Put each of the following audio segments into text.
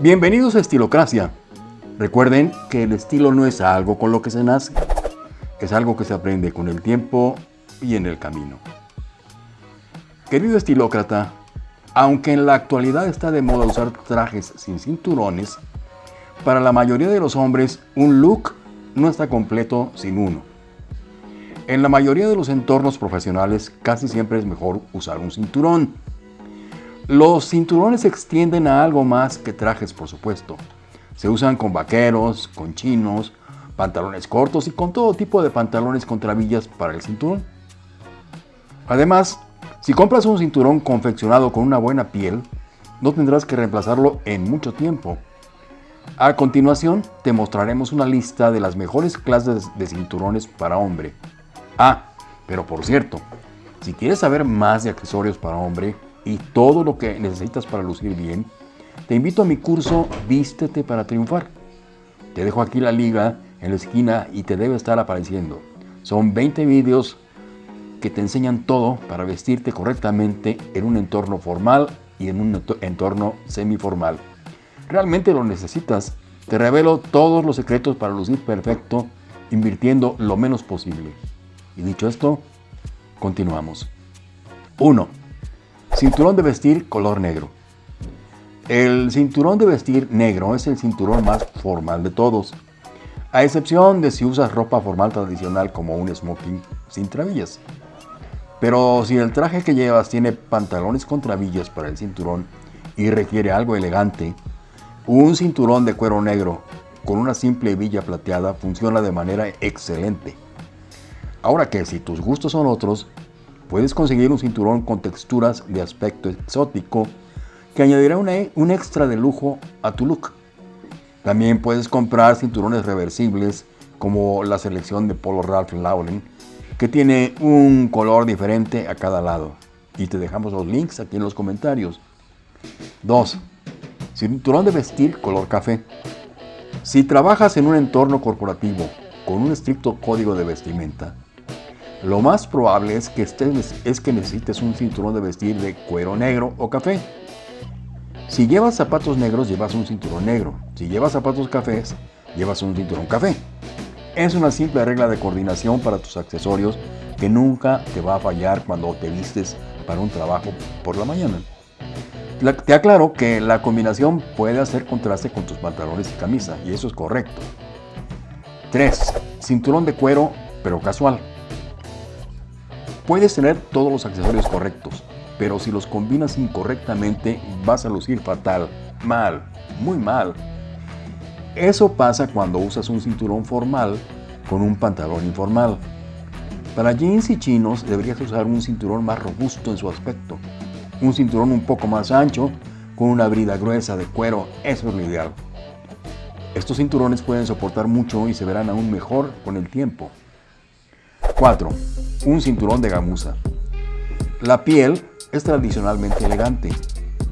Bienvenidos a Estilocracia. Recuerden que el estilo no es algo con lo que se nace, es algo que se aprende con el tiempo y en el camino. Querido estilócrata, aunque en la actualidad está de moda usar trajes sin cinturones, para la mayoría de los hombres un look no está completo sin uno. En la mayoría de los entornos profesionales casi siempre es mejor usar un cinturón. Los cinturones se extienden a algo más que trajes, por supuesto. Se usan con vaqueros, con chinos, pantalones cortos y con todo tipo de pantalones con trabillas para el cinturón. Además, si compras un cinturón confeccionado con una buena piel, no tendrás que reemplazarlo en mucho tiempo. A continuación, te mostraremos una lista de las mejores clases de cinturones para hombre. Ah, pero por cierto, si quieres saber más de accesorios para hombre y todo lo que necesitas para lucir bien, te invito a mi curso Vístete para triunfar. Te dejo aquí la liga en la esquina y te debe estar apareciendo. Son 20 vídeos que te enseñan todo para vestirte correctamente en un entorno formal y en un entorno semiformal. Realmente lo necesitas. Te revelo todos los secretos para lucir perfecto invirtiendo lo menos posible. Y dicho esto, continuamos. 1. Cinturón de vestir color negro. El cinturón de vestir negro es el cinturón más formal de todos, a excepción de si usas ropa formal tradicional como un smoking sin trabillas. Pero si el traje que llevas tiene pantalones con trabillas para el cinturón y requiere algo elegante, un cinturón de cuero negro con una simple hebilla plateada funciona de manera excelente. Ahora que si tus gustos son otros, puedes conseguir un cinturón con texturas de aspecto exótico que añadirá un extra de lujo a tu look. También puedes comprar cinturones reversibles como la selección de Polo Ralph Lauren que tiene un color diferente a cada lado. Y te dejamos los links aquí en los comentarios. 2. Cinturón de vestir color café. Si trabajas en un entorno corporativo con un estricto código de vestimenta, lo más probable es que, estés, es que necesites un cinturón de vestir de cuero negro o café. Si llevas zapatos negros, llevas un cinturón negro. Si llevas zapatos cafés, llevas un cinturón café. Es una simple regla de coordinación para tus accesorios que nunca te va a fallar cuando te vistes para un trabajo por la mañana. Te aclaro que la combinación puede hacer contraste con tus pantalones y camisa, y eso es correcto. 3. Cinturón de cuero, pero casual. Puedes tener todos los accesorios correctos, pero si los combinas incorrectamente vas a lucir fatal, mal, muy mal. Eso pasa cuando usas un cinturón formal con un pantalón informal. Para jeans y chinos deberías usar un cinturón más robusto en su aspecto, un cinturón un poco más ancho, con una brida gruesa de cuero, eso es lo ideal. Estos cinturones pueden soportar mucho y se verán aún mejor con el tiempo. 4. Un cinturón de gamuza. La piel es tradicionalmente elegante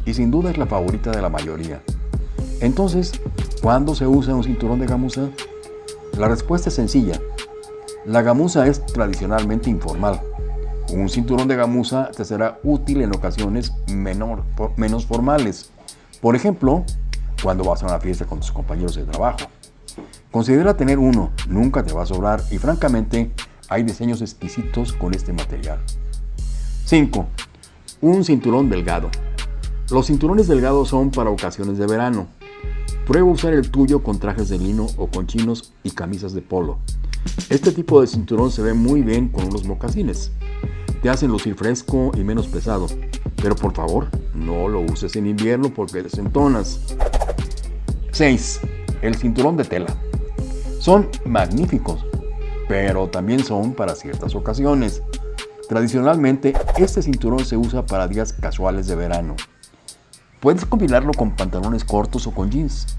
y sin duda es la favorita de la mayoría. Entonces, ¿cuándo se usa un cinturón de gamuza? La respuesta es sencilla. La gamuza es tradicionalmente informal un cinturón de gamuza te será útil en ocasiones menos formales. Por ejemplo, cuando vas a una fiesta con tus compañeros de trabajo. Considera tener uno, nunca te va a sobrar y francamente hay diseños exquisitos con este material. 5. Un cinturón delgado. Los cinturones delgados son para ocasiones de verano. Prueba usar el tuyo con trajes de lino o con chinos y camisas de polo. Este tipo de cinturón se ve muy bien con unos mocasines te hacen lucir fresco y menos pesado. Pero por favor, no lo uses en invierno porque desentonas. 6. El cinturón de tela. Son magníficos, pero también son para ciertas ocasiones. Tradicionalmente, este cinturón se usa para días casuales de verano. Puedes combinarlo con pantalones cortos o con jeans.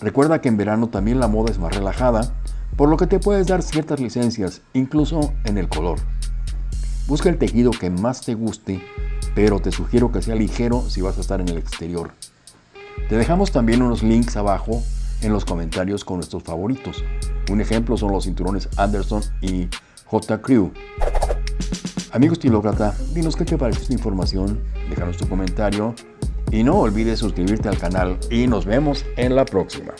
Recuerda que en verano también la moda es más relajada, por lo que te puedes dar ciertas licencias, incluso en el color. Busca el tejido que más te guste, pero te sugiero que sea ligero si vas a estar en el exterior. Te dejamos también unos links abajo en los comentarios con nuestros favoritos. Un ejemplo son los cinturones Anderson y J. Crew. Amigo estilócrata, dinos qué te pareció esta información, déjanos tu comentario Y no olvides suscribirte al canal y nos vemos en la próxima.